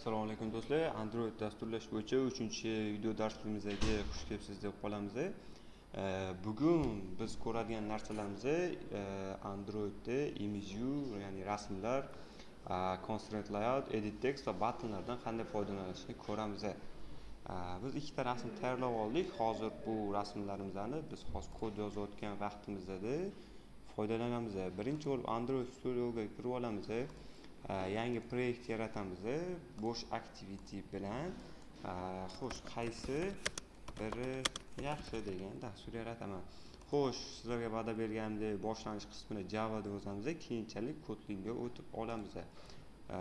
assalomu alaykum do'stlar. Android dasturlash bo'yicha uchinchi video darsligimizga xush kelibsiz deb qolamiz. Eh, bugun biz ko'radigan narsalarimiz eh, androidda image ya'ni rasmlar eh, constraint layout edit text va buttonlardan qanday foydalanishni ko'ramiz. Biz ikkita rasm tayyorlab oldik. Hozir bu rasmlarimizni biz hozir kod yozayotgan vaqtimizda foydalanamiz. Birinchi bo'lib android studioga kirib olamiz. Э, yangi proyekt yaratamiz. Bo'sh activity bilan. Э, xo'sh qaysi? Biri yaxshi degan dastur yarataman. Xo'sh sizlarga va'da berganimdek boshlanish qismini javada o'tamiz. Keyinchalik kotlinga o'tib olamiz. Э,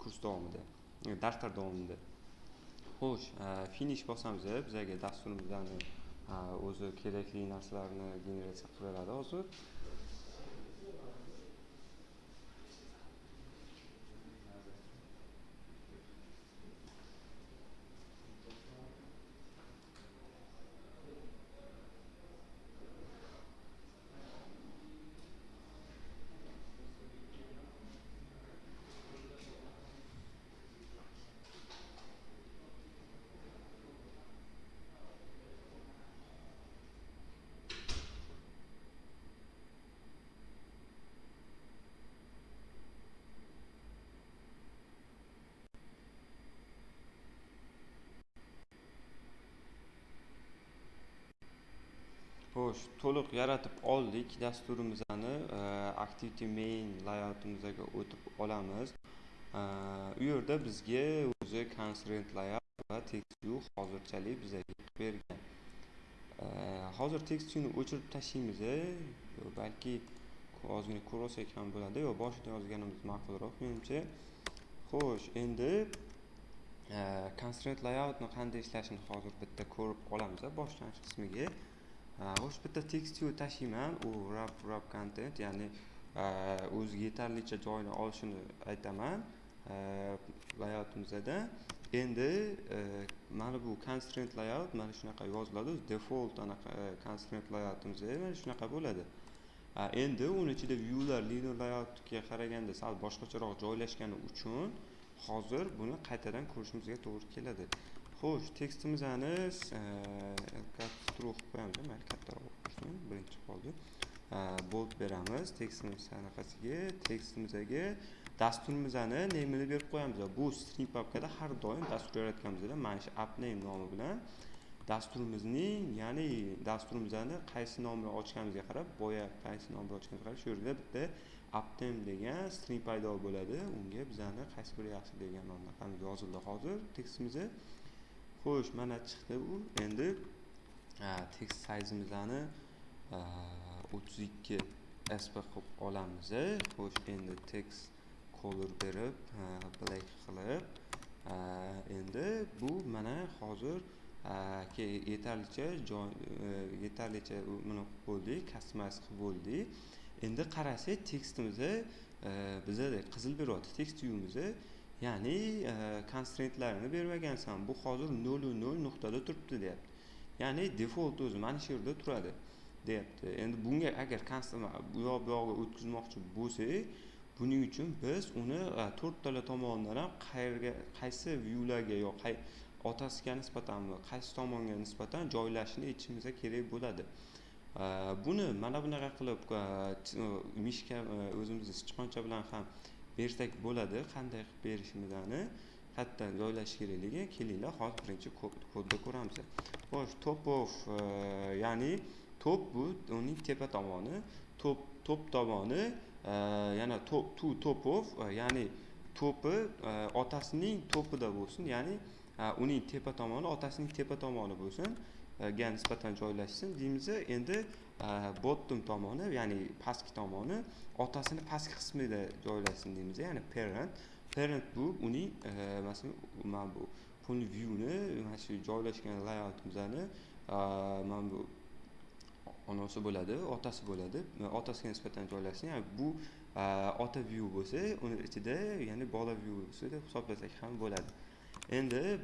kurs davomida darslar davomida. Xo'sh finish bosamiz. Bizga dasturimizdan o'zi kerakli narsalarni generatsiya qilib beradi hozir. Xo'sh to'liq yaratib oldik dasturimizni e, activity main layoutimizga o'tib olamiz. E, u yerda bizga o'zi constraint layout va text view hozirchalik bizga bergan. E, hozir text viewni o'chirib tashlaymiz e, balki ozgina ko'rolsak ham bo'ladi yo boshida yozganimiz ma'qulroq menimcha. Xo'sh endi e, constraint layoutni qanday ishlashini hozir bitta ko'rib olamiz boshlanish qismiga. Xo'sh bitta tekstyu tashlayman u wrap wrap content ya'ni o'ziga yetarlicha joyni olishini aytaman layoutimizda endi mana bu constraint layout mana shunaqa yoziladi default anaqa constraint layoutimizda mana shunaqa bo'ladi endi uni ichida viewlar linear layoutga qaraganda sal boshqacharoq joylashgani uchun hozir buni qaytadan ko'rishimizga to'g'ri keladi xo'sh tekstimizni e, kattaroq qilib qo'yamiz mayli kattaroq bo'lsin birinchi qoldi. E, bold beramiz. Tekstimiz anaqasiga tekstimizga dasturimizni nemini berib qo'yamiz. Bu string papkada har doim dastur yaratganimizda mana shu appname nomi bilan dasturimizning ya'ni dasturimizni qaysi nom bilan ochganimizga qarab boya qaysi nom bilan ochganimizga qarab shu yerda bitta appname degan string paydo bo'ladi. Unga bizani qaysi biri yaxshi degan nomlar yozildi hozir tekstimizni. Xo'sh mana chiqdi u. Endi tekst sayzimizni o'ttiz ikki sp qilib olamiz. Xo'sh endi text color berib black qilib endi bu mana hozir yetarlicha joy e, yetarlicha nima qilib bo'ldik customize qilib bo'ldik. Endi qarasak tekstimizni e, bizada qizil beryapti tekst uyimizni ya'ni e, konstraintlarini bermagansan bu hozir nolu nol nuqtada turibdi deyapti. Ya'ni default o'zi mana shu yerda turadi deyapti. Endi bunga agar bu yoq bu yog'iga o'tkazmoqchi bo'lsak buning uchun biz uni e, to'rttala tomonidan ham qayerga qaysi viewlarga yo otasiga nisbatanmi qaysi tomonga nisbatan joylashni aytishimiz kerak bo'ladi. E, buni mana bunaqa qilib mishka o'zimizni sichqoncha bilan ham bersak bo'ladi. Qanday qilib berishimizni qayerdan joylash kerakligi kelinglar. Hozir birinchi kodda ko'ramiz. Xo'sh top of e, ya'ni top bu uning tepa tomoni. Top top tomoni e, yana top to top of e, ya'ni to'pi e, otasining to'pida bo'lsin. Ya'ni e, uning tepa tomoni otasining tepa tomoni bo'lsin. E, ga nisbatan joylashsin. Deymiz endi Э, bottom tomoni ya'ni pastki tomoni otasini pastki qismida joylashsin deymiz ya'ni parent. Parent bu uning e, masalan mana bu point viewni mana shu joylashgan layoutimizni e, mana bu onasi bo'ladi otasi bo'ladi. E, otasiga nisbatan joylashsin ya'ni bu ota view bo'lsa uni ichida ya'ni bola viewsi deb hisoblasak ham bo'ladi. Endi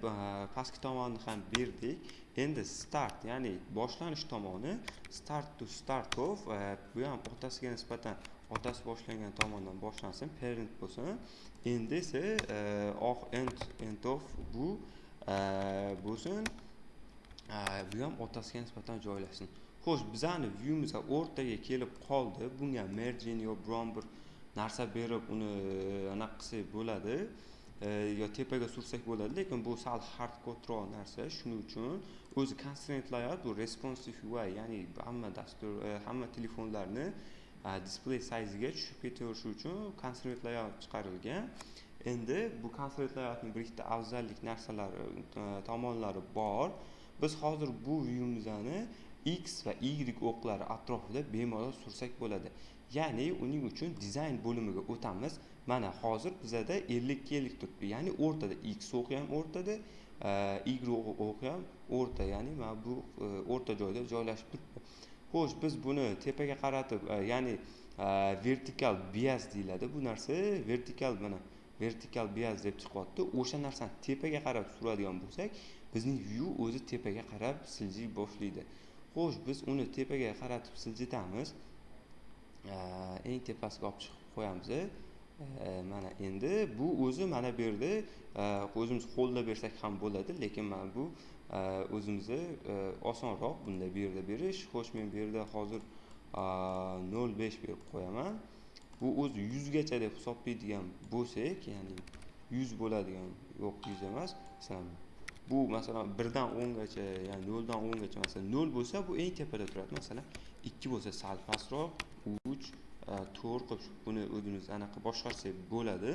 pastki tomonni ham berdik. Endi start ya'ni boshlanish tomoni start to start of e, bu ham otasiga nisbatan otasi boshlangan tomondan boshlansin parent bo'lsin. Endi esa e, oh end end of bu e, bo'lsin. Bu ham otasiga nisbatan joylashsin. Xo'sh bizani viewimiz o'rtaga kelib qoldi. Bunga margin yo biron bir narsa berib uni anaqa qilsak bo'ladi. E, yo tepaga sursak bo'ladi. Lekin bu sal hardkodroq narsa shuning uchun o'zi constraint layout bu responsive ui ya'ni hamma dastur e, hamma telefonlarni display sayziga tushib ketaverishi uchun constraint layout chiqarilgan. Endi bu constraint layoutni bir ikkita afzallik narsalari e, tomonlari bor. Biz hozir bu vyumizani x va y o'qlari atrofida bemalol sursak bo'ladi. Ya'ni uning uchun dizayn bo'limiga o'tamiz. Mana hozir bizada ellikka ellik turibdi. Ya'ni o'rtada x o'qi ham o'rtada e, y o'qi ham o'rta. Ya'ni mana bu e, o'rta joyda joylashib turibdi. Xo'sh biz buni tepaga qaratib e, ya'ni vertikal bias deyiladi. Bu narsa vertikal mana vertikal bias deb chiqyapti. O'sha narsani tepaga qarab suradigan bo'lsak bizning view o'zi tepaga qarab siljiy boshlaydi. Xo'sh biz uni tepaga qaratib siljitamiz. Э, eng tepasiga olib chiqib qo'yamiz. Э, mana endi bu o'zi mana bu yerda э, o'zimiz qo'lda bersak ham bo'ladi lekin mana bu e, o'zimizni e, osonroq bunda bu yerda berish xo'sh men bu yerda hozir e, nol besh berib qo'yaman. Bu o'zi yuzgacha deb hisoblaydigan bo'lsak ya'ni yuz bo'ladigan yo'q yuz emas masalan bu masalan birdan o'ngacha ya'ni noldan o'ngacha masalan nol bo'lsa bu eng tepada turadi. Masalan ikki bo'lsa sal pastroq uch e, to'rt qilib buni o'zimiz anaqa boshqarsak bo'ladi.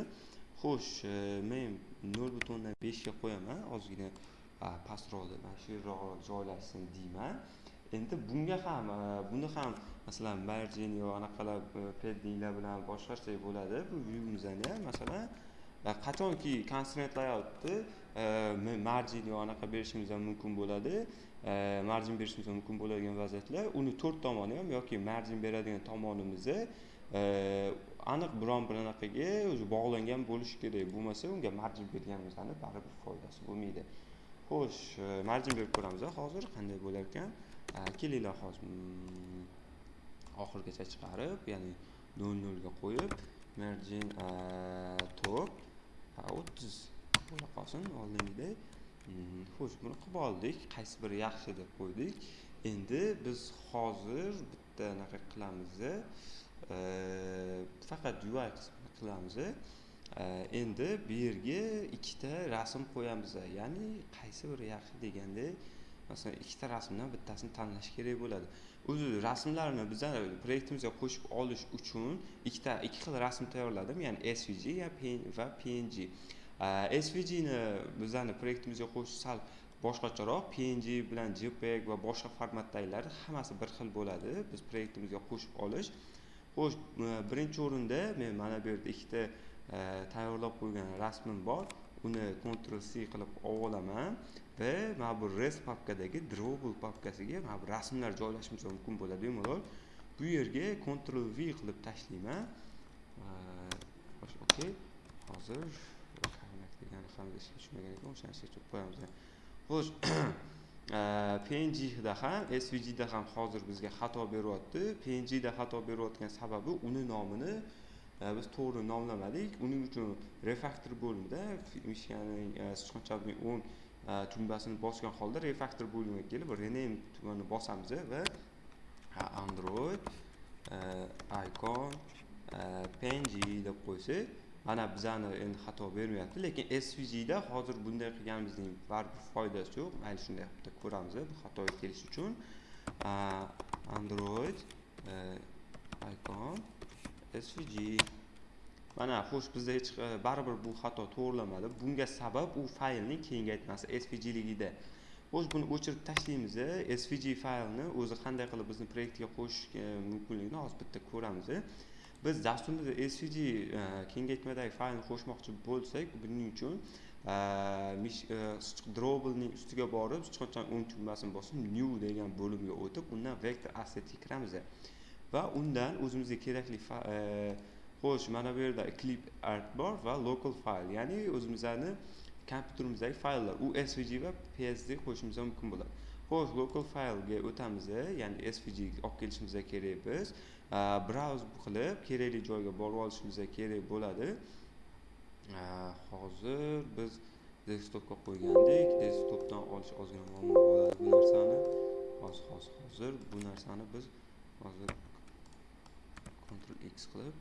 Xo'sh e, men nol butun o'ndan beshga qo'yaman ozgina pastroqda mana shu yerroqroq joylashsin deyman. Endi bunga ham e, buni ham masalan margin yo anaqalar paddinglar bilan boshqarsak bo'ladi. Bu viewimizni ham masalan qachonki constraint layoutni e, marjin yo anaqa berishimiz ham mumkin bo'ladi e, marjin berishimiz mumkin bo'ladigan vaziyatlar uni to'rt tomoni ham yoki marjin beradigan tomonimizni e, aniq biron bir anaqaga o'zi bog'langan bo'lishi kerak. Bo'lmasa unga marjin berganimizdan baribir foydasi bo'lmaydi. Xo'sh marjin berib ko'ramiz hozir qanday bo'lar ekan? Kelinglar hozir mm, oxirigacha chiqarib ya'ni nol nolga qo'yib margin top. To'rt o'ttiz. Bo'la qolsin oldingidek mm-hmm. xo'sh buni qilib oldik. Qaysi biri yaxshi deb qo'ydik. Endi biz hozir bitta anaqa qilamiz. Eh, faqat ui qismini qilamiz. Eh, endi bu yerga ikkita rasm qo'yamiz. Eh, ya'ni qaysi biri yaxshi deganda masalan ikkita rasmdan bittasini tanlash kerak bo'ladi. O'zi rasmlarni bizlar proyektimizga qo'shib olish uchun ikkita ikki xil rasm tayyorladim. Ya'ni svg va png svgni bizlarni proyektimizga qo'shish sal boshqacharoq png bilan jpeg va boshqa formatdagilari hammasi bir xil bo'ladi. Biz proyektimizga qo'shib olish. Xo'sh birinchi o'rinda men mana bu yerda ikkita e, tayyorlab qo'ygan rasmim bor. Uni ctrl c qilib olib olaman va mana bu res papkadagi drawable papkasiga mana bu rasmlar joylashimiz mumkin bo'ladi bemalol. Bu yerga ctrl v qilib tashlayman. Xo'sh okey. Hozir degani ham ishga tushmagan ekan o'shani ishga tushirib qo'yamiz. Xo'sh pngda ham svgda ham hozir bizga xato beryapti. Pngda xato berayotgan sababi uni nomini e, biz to'g'ri nomlamadik. Uning uchun refaktor bo'limida mishkaning e, sichqonchalik o'ng tugmasini bosgan holda refaktor bo'limiga kelib rename tugmani bosamiz va android icon png deb qo'ysak mana bizani endi xato bermayapti lekin svgda hozir bunday qilganimizning baribir foydasi yo'q mayli shunday qilib ko'ramiz bu xatoga kelish uchun android icon svg mana xo'sh bizda hech e, baribir bu xato to'g'rilamadi. Bunga sabab u faylning kengaytmasi svgligida xo'sh buni o'chirib tashlaymiz svg faylni o'zi qanday qilib bizni proyektga qo'shish e, mumkinligini hozir bitta ko'ramiz biz dasturimizda svg e, kengaytmadagi faylni qo'shmoqchi bo'lsak buning uchun e, ustiga borib sichqonchani o'ng tugmasini bosib new degan bo'limga o'tib undan vektor assetga kiramiz va undan o'zimizga kerakli xo'sh mana bu yerda clip art bor va local file ya'ni o'zimizni kompyuterimizdagi fayllar u svg va psd qo'shishimiz mumkin bo'ladi. Xo'sh local faylga o'tamiz ya'ni svg olib kelishimiz kerak biz browse qilib kerakli joyga borib olishimiz kerak bo'ladi. Hozir biz desktopga qo'ygandik. Desktopdan olish ozgina muammo bo'ladi bu narsani. Hozir hozir hozir bu narsani biz hozir ctrl x qilib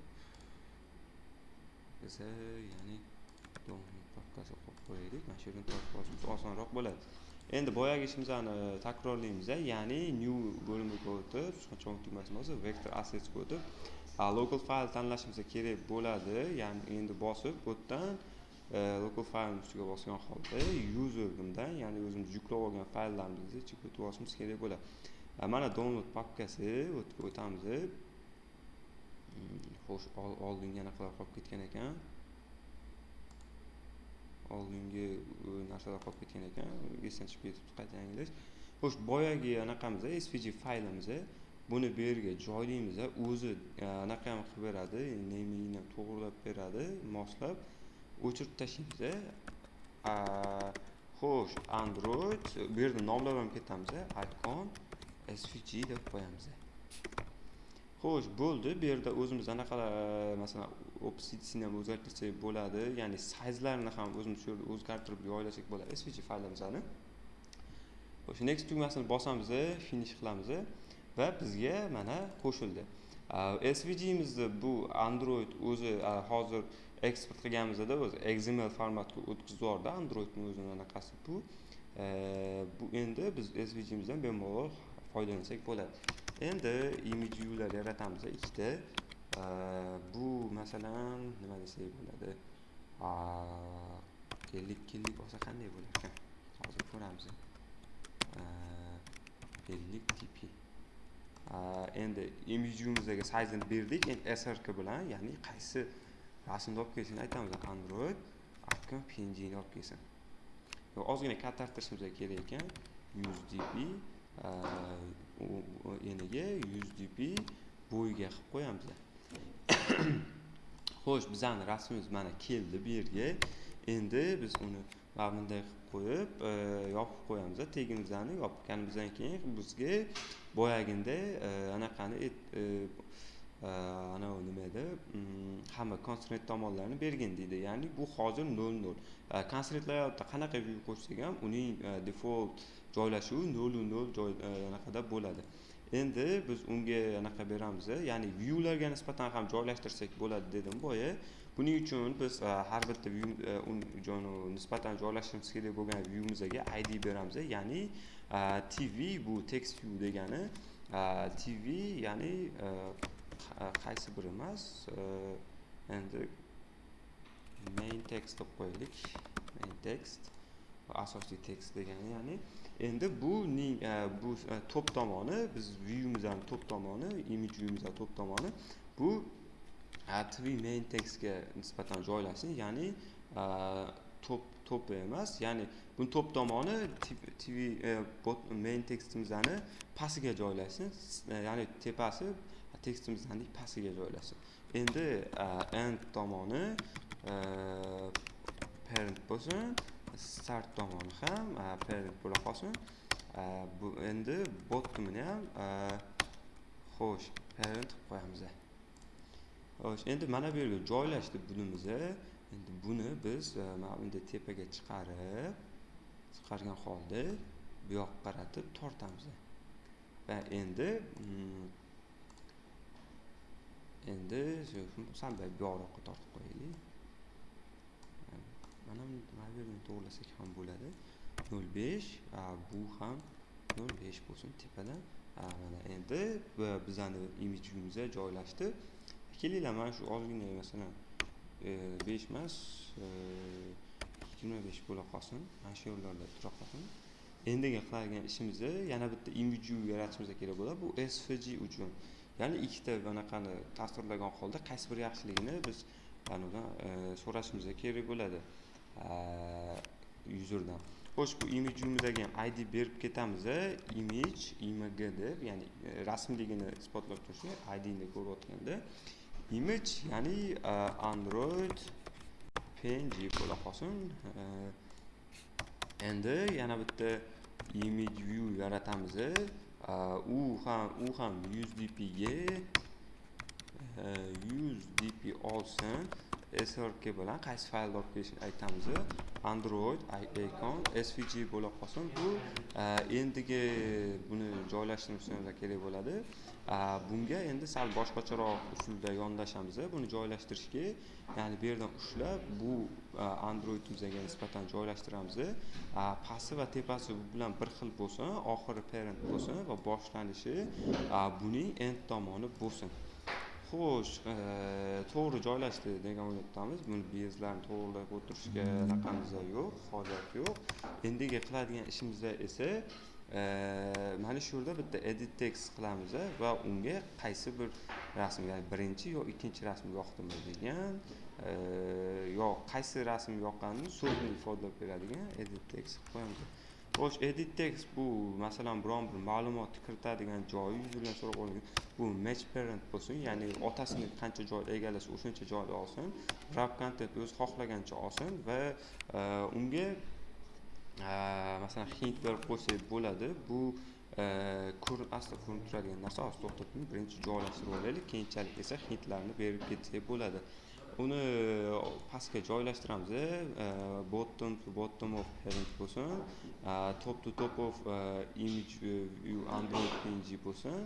desa ya'ni download papkasi qo'yib qo'yaylik mana shu yerdan tortib olishimiz osonroq bo'ladi endi boyagi ishimizni e, takrorlaymiz ya'ni new bo'limiga o'tib cho'ng tugmasini bosib vector assetsga o'tib local file tanlashimiz kerak bo'ladi ya'ni endi bosib bu yerdan e, local file ustiga bosgan holda user bundan ya'ni o'zimiz yuklab olgan fayllarimizni ichiga o'tib olishimiz kerak bo'ladi e, mana download papkasi o'tamiz xo'sh oldingi anaqalar qolib ketgan ekan. Oldingi narsalar qolib ketgan ekan. Esdan chiqib ketibdi qayta yangilash xo'sh boyagi anaqamiz svg faylimiz buni bu yerga joylaymiz o'zi e, anaqa ham qilib beradi nemini to'g'irlab beradi moslab o'chirib tashlaymiz xo'sh android bu yerda nomlab ham ketamiz icon svg deb qo'yamiz xo'sh bo'ldi. Bu yerda o'zimiz anaqalar e, masalan opsitsini ham o'zgartirsak bo'ladi. Ya'ni sayzlarini ham o'zimiz shu yerda o'zgartirib joylasak bo'ladi. Svg faylimizni o'sha next tugmasini bosamiz e, finish qilamiz e, va bizga mana qo'shildi. Svgimizni bu android o'zi hozir eksport qilganimizda o'zi xml formatga o'tkazib yubordi androidni o'zini anaqasi bu. Bu endi biz svgimizdan bemalol foydalansak bo'ladi. Endi image viewlar yaratamiz ikkita. Bu masalan nima desak bo'ladi? Ellik ellik olsa qanday bo'larkan hozir ko'ramiz. Ellik tp endi image size sayzini berdik. Endi srk bilan ya'ni qaysi rasmni olib kelishini aytamiz. Android icon pngni olib kelsin. Ozgina kattartirishimiz kerak ekan. 100 dp eniga yuz dp bo'yiga qilib qo'yamiz xo'sh bizani rasmimiz mana keldi bu yerga. Endi biz uni mana bunday qilib qo'yib e, yopib qo'yamiz tegimizlarni yopganimizdan keyin bizga boyaginday e, anaqani e, anavi nima edi mm, hamma konstrent tomonlarini bergin deydi. Ya'ni bu hozir nol nol. Konstrent layoutda qanaqa view qo'shsak ham uning e, default joylashuvi nolu nol joy e, anaqada bo'ladi. Endi biz unga anaqa beramiz ya'ni viewlarga nisbatan ham joylashtirsak bo'ladi dedim boya. Buning uchun biz e, har bitta view nisbatan joylashtirishimiz kerak bo'lgan viewimizga id beramiz ya'ni tv bu text view degani tv ya'ni qaysi biri emas e, endi main text deb qo'yaylik. Main text asosiy tekst degani ya'ni endi buning bu e, e, top tomoni biz viewimizdan top tomoni image viewimizdan top tomoni bu tv main textga nisbatan joylashsin ya'ni top top emas ya'ni buni top tomoni tv main textimizni pastiga joylashsin ya'ni tepasi tekstimizni pastiga joylasin endi end tomoni parent bo'lsin start tomoni ham parent bo'la qolsin. Bu endi bottomini ham xo'sh parent qilib qo'yamiz xo'sh endi mana bu yerga joylashdi bunimiz endi buni biz mana bunday tepaga chiqarib chiqargan holda bu yoqqa qaratib tortamiz va endi mm, endi sal buyoqroqqa tortib qo'yaylik. Mana mana bu yerni to'g'irlasak ham bo'ladi. Nol besh bu ham nol besh bo'lsin tepadan mana endi bizani imijimizga joylashdi. Kelinglar mana shu ozgina masalan e, besh emas e, yigirma besh bo'la qolsin. Mana shu yerlarda tura qolsin endiga qiladigan ishimizni yana bitta imiju yaratishimiz kerak bo'ladi. Bu svg uchun. Ya'ni ikkita bunaqani tasvirlagan holda qaysi biri yaxshiligini biz anavidan e, so'rashimiz kerak bo'ladi e, userdan xo'sh bu image ham id berib ketamiz image img deb ya'ni e, rasmligini isbotlab turishni idni ko'rayotganda image ya'ni android png bo'la qolsin. Endi yana bitta image view yaratamiz u ham u ham 100 dpga 100 e, dp olsin. Srk bilan qaysi faylni olib kelishini aytamiz. Android icon svg bo'la qolsin. Bu e, endigi buni joylashtirishimiz kerak bo'ladi. Bunga endi sal boshqacharoq usulda yondashamiz buni joylashtirishga. Ya'ni bu yerdan ushlab bu androidimizga nisbatan joylashtiramiz pasti va tepasi bu bilan bir xil bo'lsin oxiri parent bo'lsin va boshlanishi buning end tomoni bo'lsin. Xo'sh e, to'g'ri joylashdi degan o'ylayapmiz. Buni bezlarni to'g'irlab o'tirishga anaqamiz yo'q hojat yo'q. Endigi qiladigan ishimizda esa mana shu yerda bitta edit text qilamiz va unga qaysi bir rasm ya'ni birinchi yo ikkinchi rasm yoqdimi degan yo qaysi rasm yoqqanini so'zni ifodalab beradigan edit text qo'yamiz. Xo'sh edit text bu masalan biron bir ma'lumotni kiritadigan joyi yuzidan so'rab bo'lgan bu match parent bo'lsin ya'ni otasini qancha joy egallasa o'shancha joyda olsin wrap content o'zi xohlagancha olsin va unga masalan hint berib qo'ysak bo'ladi bu asli ko'rinib turadigan narsa hozir to'xtab birinchi joylashtirib olaylik keyinchalik esa hintlarni berib ketsak bo'ladi uni pastga joylashtiramiz bottom to bottom of parent bo'lsin top to top of image view android png bo'lsin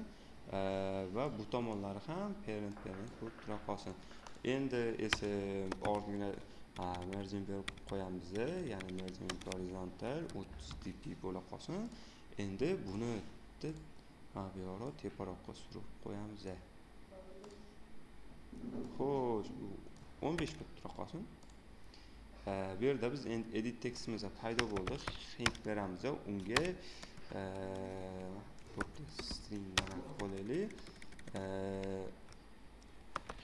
va bu tomonlari ham parent parent bo'lib tura qolsin endi esa original margin berib qo'yamiz ya'ni margin horizontal o'ttiz dp bo'la qolsin. Endi buni bu yoqroq teparoqqa surib qo'yamiz xo'sh bu o'n besh bo'lib tura qolsin bu yerda biz endi edit tekstimiz paydo bo'ldi. Hint beramiz unga string qo'yaylik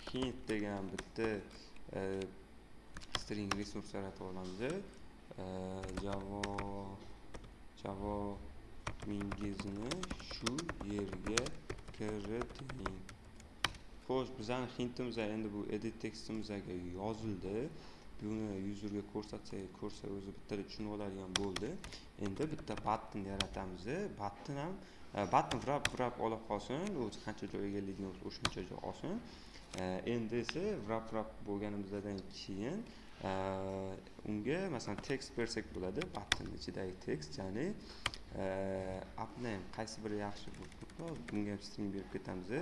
hint degan bitta string resurs yaratib olamiz javo mingizni shu yerga kiriting. Xo'sh bizani hintimiz endi bu edit tekstimizga yozildi. Buni yuzerga ko'rsatsak ko'rsa o'zi bittada tushunib oladigan bo'ldi. Endi bitta button yaratamiz button ham e, button wrap vrab olib qolsin. O'zi qancha joy egalligini bo'lsa o'shancha joy olsin. Э, endi esa wrap wrap bo'lganimizdan keyin э, unga masalan tekst bersak bo'ladi button ichidagi tekst ya'ni э, appname qaysi biri yaxshi bunga ham string berib ketamiz e.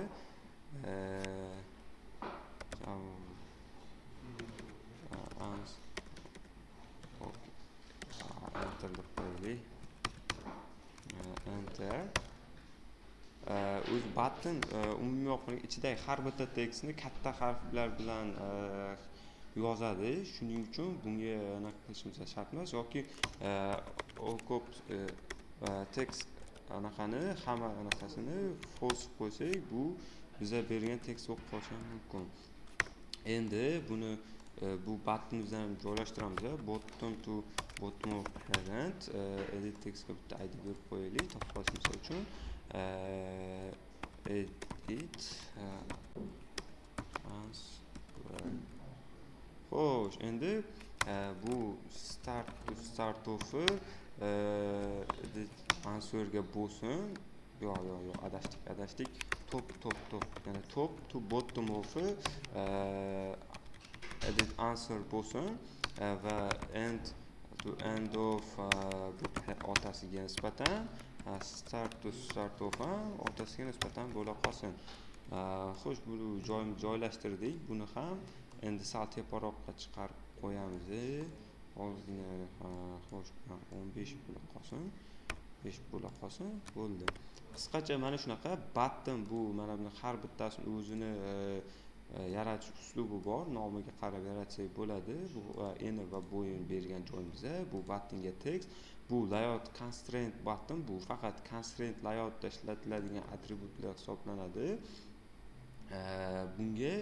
enter deb qo'yaylik. Enter. Э, o'zi button э, umumiy olib ichidagi har bitta tekstni katta harflar bilan э, yozadi. Shuning uchun bunga anaqa qilishimiz shart emas. Yoki ko'p e, e, tekst anaqani hamma anaqasini false qo'ysak bu biza bergan tekst bo'lib qolishi mumkin. Endi buni e, bu buttonimizni joylashtiramiz bottom to bottom of parent edit textga bitta id berib qo'yaylik topib qolishimiz uchun. Eh, edit eh, xo'sh endi eh, bu start to start of'i answerga bo'lsin. Yo'q yo'q yo'q adashdik adashdik. Top top top. Ya'ni top to bottom of'i edit answer bo'lsin va end to end of otasiga nisbatan start to start of ham otasiga nisbatan bo'la qolsin. Xo'sh bu joy joylashtirdik buni ham endi sal teparoqqa chiqarib qo'yamiz ozgina xo'sh o'n besh bo'la qolsin besh bo'la qolsin bo'ldi. Qisqacha mana shunaqa button bu mana buni har bittasini o'zini e, e, yaratish uslubi bor nomiga qarab yaratsak bo'ladi. Bu e, eni va bo'yin bergan joyimizda bu buttonga tekst bu layout constraint button bu faqat constraint layoutda ishlatiladigan atributlar hisoblanadi. Bunga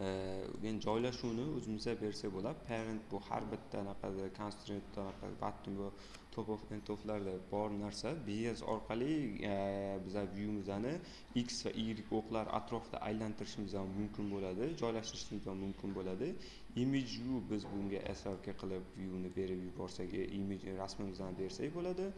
men joylashuvni o'zimizga bersak bo'ladi. Parent bu har bitta anaqada constraint anaqa button bu top of end oflarda bor narsa. Bs orqali e, biza viewimizni x va y o'qlar atrofida aylantirishimiz ham mumkin bo'ladi joylashtirishimiz ham mumkin bo'ladi. Image view biz bunga srk qilib viewni berib yuborsak e, image rasmimizni bersak bo'ladi.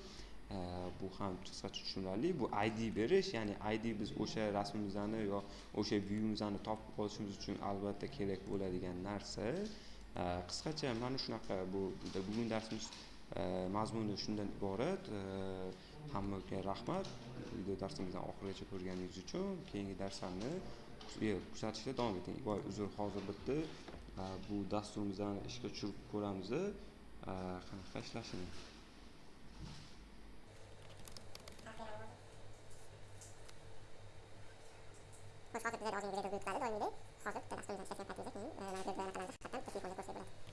Э, bu ham qisqacha tushunarli. Bu id berish ya'ni id biz o'sha rasmimizni yo o'sha viewimizni topib olishimiz uchun albatta kerak bo'ladigan narsa. Э, qisqacha mana shunaqa bu bugun darsimiz э, mazmuni shundan iborat. Hammaga rahmat. Video darsimizni oxirigacha ko'rganingiz uchun keyingi darslarni kuzatishda davom eting. Voy uzr hozir bitta bu dasturimizni ishga tushirib ko'ramiz. Qanaqa ishlashini xo'sh hozir bizlar ozgina video buyurtadi doimgidek hozir bitta dasturimizni ishlatgan paytimizda keyin mana bu anaqalarni haqiqatdan telefonda ko'rsak bo'ladi xo'sh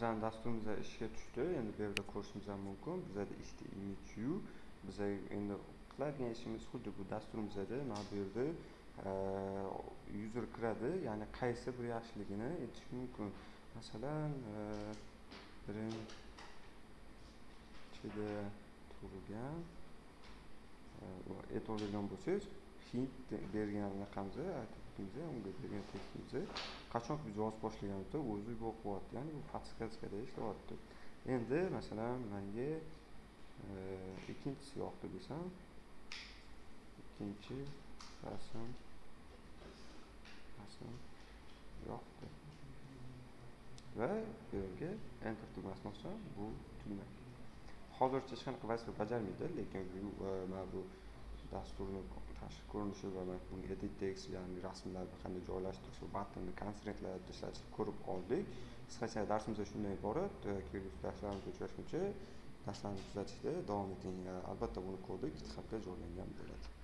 bizani dasturimiz ishga tushdi endi bu yerda ko'rishimiz mumkin bizada ishda image view biza endi qiladigan ishimiz xuddi bu dasturimizda mana bu yerda user kiradi ya'ni qaysi bir yaxshiligini aytish mumkin masalan birinchida tug'ilgan e'tiborbergan bo'lsangiz hint bergan anaqamizni aytib unga bergan tekstimizni qachon biz yozib boshlaganimizda o'zi yo'q ya'ni bu подсказкада ishlayapti endi masalan manga e, ikkinchisi yoqdi desam ikkinchi rasm rasm yoqdi. Va bu yerga enter tugmasini bossam bu tugma hozircha hech qanaqa vazifa bajarmaydi lekin e, mana bu dasturni tashqi ko'rinishi va bunga edit text ya'ni rasmlarni qanday joylashtirish va batnni konstraktlarni ishlatishni ko'rib oldik. Qisqacha darsimiz shundan iborat e, kelgusi darslarimizda uchrashguncha darslarni kuzatishda davom eting e, albatta buni kodi githubga joylangan bo'ladi.